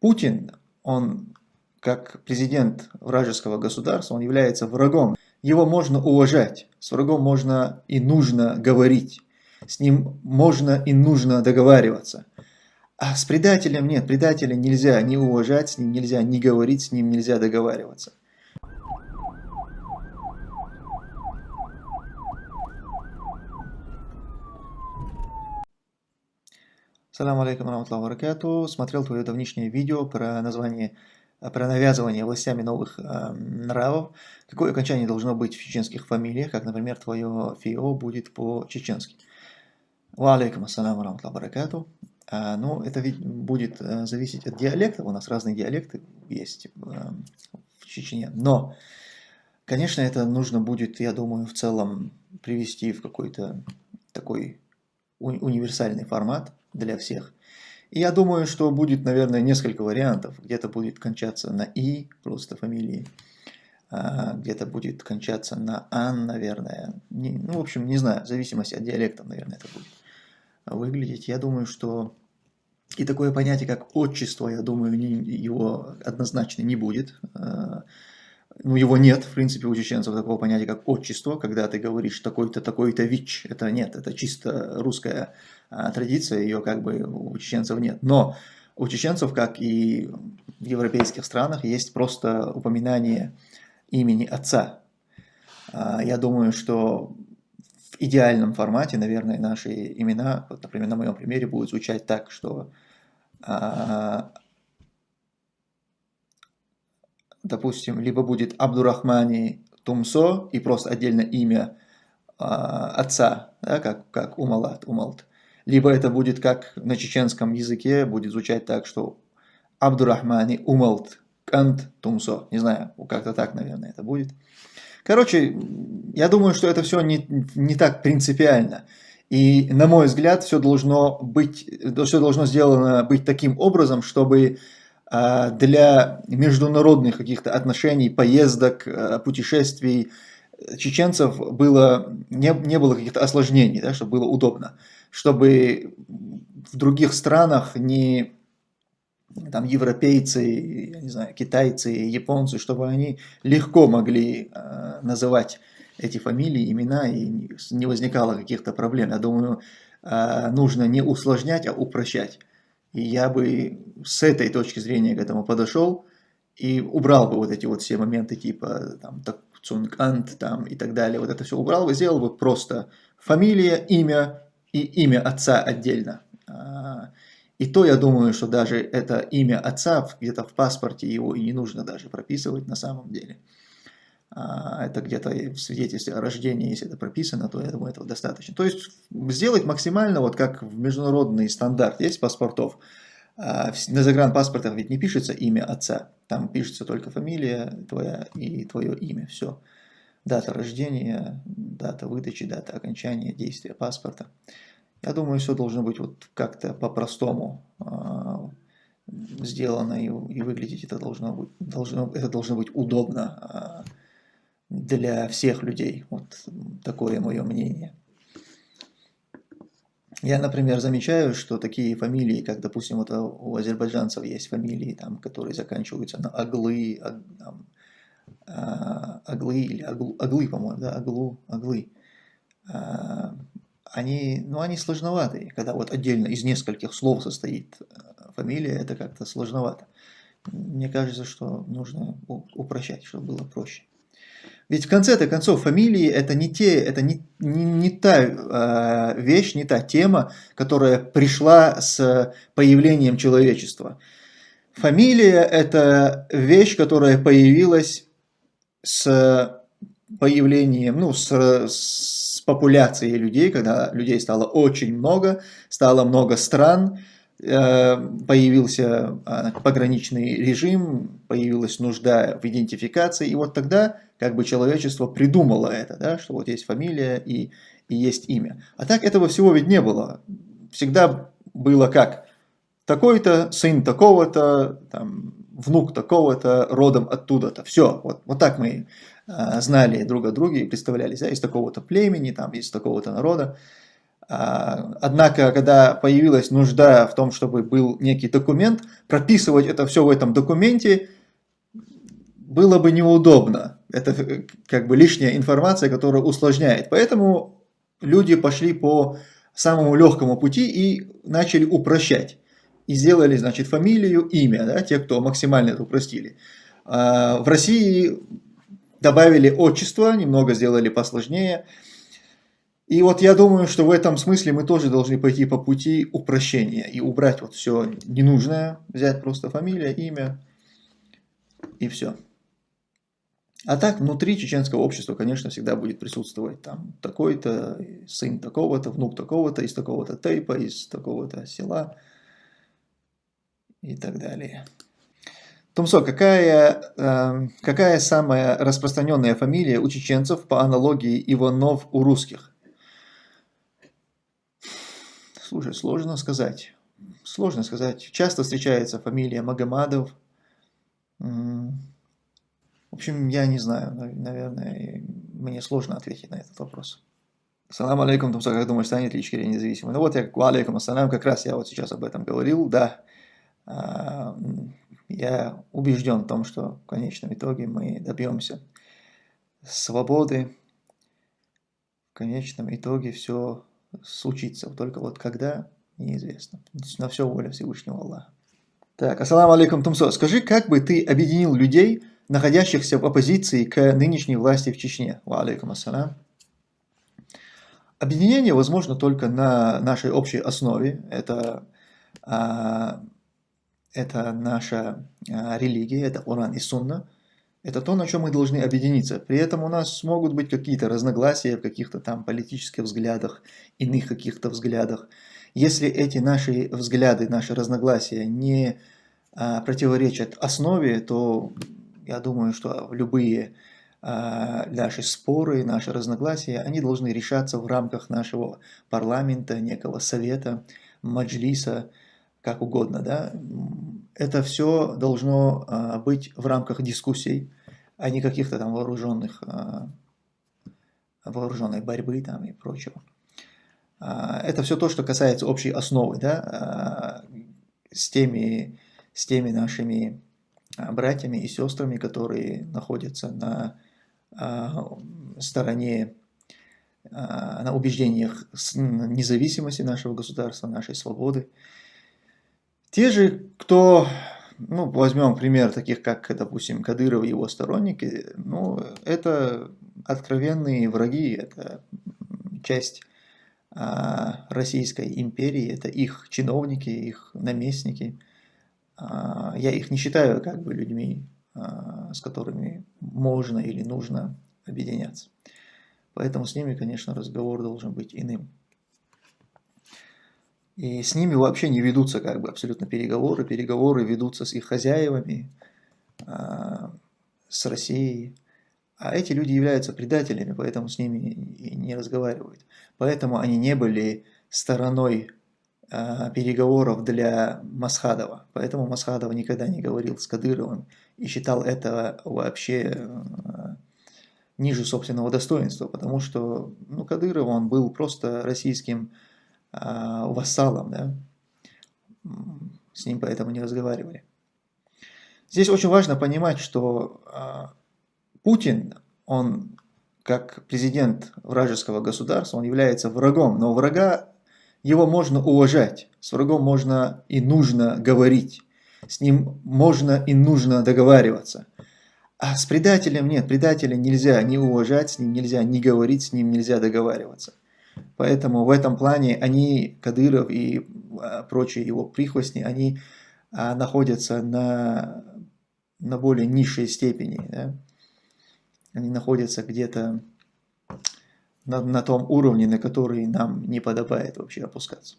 Путин, он как президент вражеского государства, он является врагом. Его можно уважать, с врагом можно и нужно говорить, с ним можно и нужно договариваться. А с предателем нет, предателя нельзя не уважать, с ним нельзя не говорить, с ним нельзя договариваться. Салам алейкум раматлаху баракату. Смотрел твое давнишнее видео про название, про навязывание властями новых э, нравов. Какое окончание должно быть в чеченских фамилиях, как, например, твое ФИО будет по-чеченски. Ва алейкум ассаляму раматлаху баракату. А, ну, это ведь будет а, зависеть от диалекта. У нас разные диалекты есть а, в Чечне. Но, конечно, это нужно будет, я думаю, в целом привести в какой-то такой универсальный формат для всех. И я думаю, что будет, наверное, несколько вариантов. Где-то будет кончаться на «и», просто фамилии. А, где-то будет кончаться на «ан», наверное. Не, ну, в общем, не знаю, в зависимости от диалекта, наверное, это будет выглядеть. Я думаю, что и такое понятие, как отчество, я думаю, не, его однозначно не будет. Ну, его нет, в принципе, у чеченцев такого понятия, как отчество, когда ты говоришь такой-то, такой-то ВИЧ, это нет, это чисто русская а, традиция, ее как бы у чеченцев нет. Но у чеченцев, как и в европейских странах, есть просто упоминание имени отца. А, я думаю, что в идеальном формате, наверное, наши имена, вот, например, на моем примере, будут звучать так, что а, допустим, либо будет Абдурахмани Тумсо и просто отдельно имя а, отца, да, как, как Умалат, Умалт. Либо это будет как на чеченском языке, будет звучать так, что Абдурахмани Умалт Кант Тумсо. Не знаю, как-то так, наверное, это будет. Короче, я думаю, что это все не, не так принципиально. И, на мой взгляд, все должно быть, все должно сделано быть таким образом, чтобы для международных каких-то отношений, поездок, а, путешествий чеченцев было, не, не было каких-то осложнений, да, чтобы было удобно, чтобы в других странах не там европейцы, я не знаю, китайцы, японцы, чтобы они легко могли э, называть эти фамилии, имена, и не возникало каких-то проблем. Я думаю, э, нужно не усложнять, а упрощать. И я бы с этой точки зрения к этому подошел и убрал бы вот эти вот все моменты типа там Цункант там и так далее. Вот это все убрал бы, сделал бы просто фамилия, имя и имя отца отдельно. А, и то я думаю, что даже это имя отца где-то в паспорте его и не нужно даже прописывать на самом деле. А, это где-то в свидетельстве о рождении, если это прописано, то я думаю, этого достаточно. То есть сделать максимально, вот как в международный стандарт есть паспортов, а, на загранпаспортах ведь не пишется имя отца, там пишется только фамилия твоя и твое имя, все. Дата рождения, дата выдачи, дата окончания действия паспорта. Я думаю, все должно быть вот как-то по-простому а, сделано и, выглядеть это должно быть, должно, это должно быть удобно для всех людей. Вот такое мое мнение. Я, например, замечаю, что такие фамилии, как, допустим, вот у азербайджанцев есть фамилии, там, которые заканчиваются на Аглы, там, а, Аглы или Аглу, Аглы, по-моему, да, Аглу, Аглы. А, они, ну, они сложноватые, когда вот отдельно из нескольких слов состоит э, фамилия, это как-то сложновато. Мне кажется, что нужно упрощать, чтобы было проще. Ведь в конце-то концов фамилии это не, те, это не, не, не та э, вещь, не та тема, которая пришла с появлением человечества. Фамилия это вещь, которая появилась с появлением, ну, с, с популяцией людей, когда людей стало очень много, стало много стран, появился а, пограничный режим, появилась нужда в идентификации, и вот тогда как бы человечество придумало это, да, что вот есть фамилия и, и есть имя. А так этого всего ведь не было. Всегда было как? Такой-то, сын такого-то, там, внук такого-то, родом оттуда-то. Все, вот, вот так мы а, знали друг о друге и представлялись, да, из такого-то племени, там, из такого-то народа. А, однако, когда появилась нужда в том, чтобы был некий документ, прописывать это все в этом документе было бы неудобно. Это э, как бы лишняя информация, которая усложняет. Поэтому люди пошли по самому легкому пути и начали упрощать. И сделали, значит, фамилию, имя, да, те, кто максимально это упростили. А, в России добавили отчество, немного сделали посложнее. И вот я думаю, что в этом смысле мы тоже должны пойти по пути упрощения и убрать вот все ненужное, взять просто фамилия, имя и все. А так, внутри чеченского общества, конечно, всегда будет присутствовать там такой-то, сын такого-то, внук такого-то, из такого-то тейпа, из такого-то села и так далее. Тумсо, какая, э, какая самая распространенная фамилия у чеченцев по аналогии Иванов у русских? Слушай, сложно сказать. Сложно сказать. Часто встречается фамилия Магомадов. В общем, я не знаю, наверное, мне сложно ответить на этот вопрос. Салам алейкум, Тумсо, как думаешь, станет ли Ичкерия независимой? Ну вот я, алейкум ассалам, как раз я вот сейчас об этом говорил, да. А, я убежден в том, что в конечном итоге мы добьемся свободы. В конечном итоге все случится. Только вот когда, неизвестно. На все воля Всевышнего Аллаха. Так, ассаламу алейкум, Тумсо. Скажи, как бы ты объединил людей, находящихся в оппозиции к нынешней власти в Чечне. Ва алейкум ассалам. Объединение возможно только на нашей общей основе. Это, а, это наша а, религия, это Уран и Сунна. Это то, на чем мы должны объединиться. При этом у нас могут быть какие-то разногласия в каких-то там политических взглядах, иных каких-то взглядах. Если эти наши взгляды, наши разногласия не а, противоречат основе, то я думаю, что любые э, наши споры, наши разногласия, они должны решаться в рамках нашего парламента, некого совета, маджлиса, как угодно. Да? Это все должно э, быть в рамках дискуссий, а не каких-то там вооруженных, э, вооруженной борьбы там и прочего. Это все то, что касается общей основы, да, с теми, с теми нашими а, братьями и сестрами, которые находятся на а, стороне, а, на убеждениях независимости нашего государства, нашей свободы. Те же, кто, ну, возьмем пример таких, как, допустим, Кадыров и его сторонники, ну, это откровенные враги, это часть Российской империи, это их чиновники, их наместники – а, я их не считаю как бы людьми, а, с которыми можно или нужно объединяться. Поэтому с ними, конечно, разговор должен быть иным. И с ними вообще не ведутся как бы абсолютно переговоры. Переговоры ведутся с их хозяевами, а, с Россией. А эти люди являются предателями, поэтому с ними и не разговаривают. Поэтому они не были стороной Э, переговоров для Масхадова. Поэтому Масхадов никогда не говорил с Кадыровым и считал это вообще э, ниже собственного достоинства, потому что ну, Кадыров он был просто российским вассалом, да? с ним поэтому не разговаривали. Здесь очень важно понимать, что э, Путин, он как президент вражеского государства, он является врагом, но врага его можно уважать, с врагом можно и нужно говорить, с ним можно и нужно договариваться. А с предателем нет, предателя нельзя ни уважать, с ним нельзя ни говорить, с ним нельзя договариваться. Поэтому в этом плане они, Кадыров и а, прочие его прихвостни, они а, находятся на, на более низшей степени. Да? Они находятся где-то на, на том уровне, на который нам не подобает вообще опускаться.